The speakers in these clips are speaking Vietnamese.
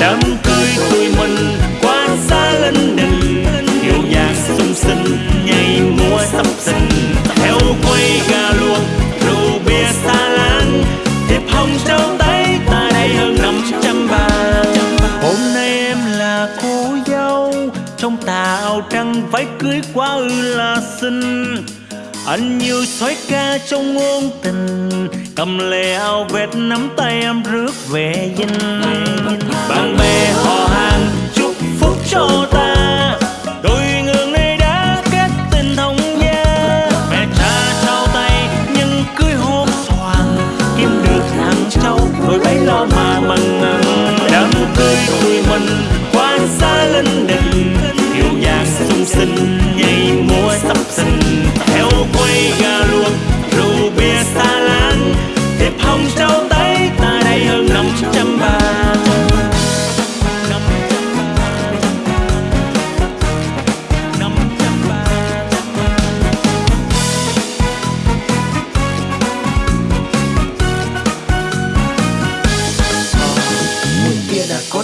đám cưới tụi mình quá xa lên đình hiệu nhạc sung sinh nhảy múa sắp sinh theo quay gà luộc, rượu bia xa lan thiệp hồng trao tay, ta đây hơn năm trăm bàn hôm nay em là cô dâu, trong tà áo trắng, váy cưới quá ư là xinh. Anh yêu xoáy ca trong ngôn tình, cầm lệ áo vẹt nắm tay em rước về dinh bạn bè họ hàng chúc phúc cho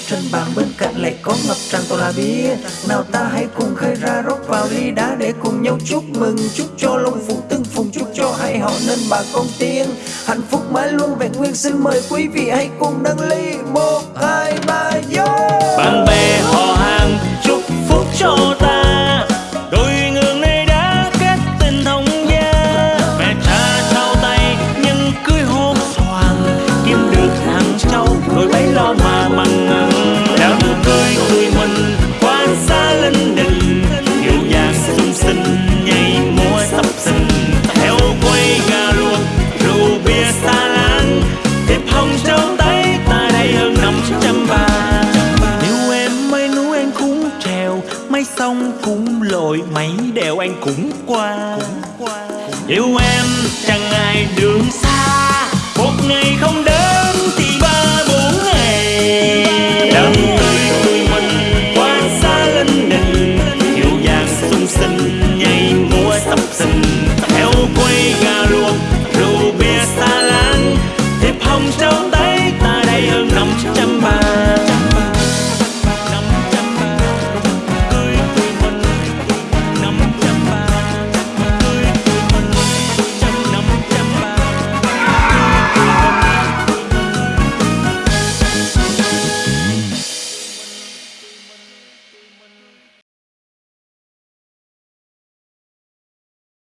trên bàn bên cạnh lại có ngập tràn toàn là bia. Nào ta hãy cùng khơi ra rót vào ly đá để cùng nhau chúc mừng, chúc cho long phụng tương phùng, chúc cho hai họ nên bà con tiên. Hạnh phúc mãi luôn vẹn nguyên, xin mời quý vị hãy cùng nâng ly một, hai, ba vô xa linh đình kiều vàng sung sinh nhảy múa sắp sinh theo quay gà luộc rượu bia xa láng thiệp hồng trong tay ta đây hơn năm trăm ba nếu em mấy núi anh cũng trèo mấy sông cũng lội mấy đèo anh cũng qua. Yêu em chẳng ai đường xa, một ngày không đến